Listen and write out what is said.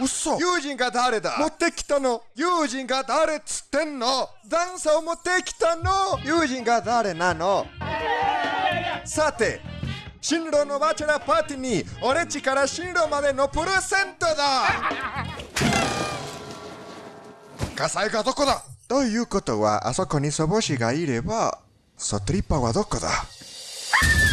嘘。友人が誰だ？持ってきたの。友人が誰っつってんの？ダンサーを持ってきたの。友人が誰なの？さて新郎のバチェラーパーティーに俺ちから新郎までのプレゼントだ。火災がどこだ？ということはあそこに祖母子がいればソトリッパはどこだ？Ah!